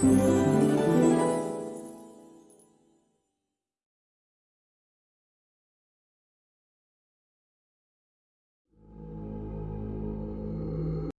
天。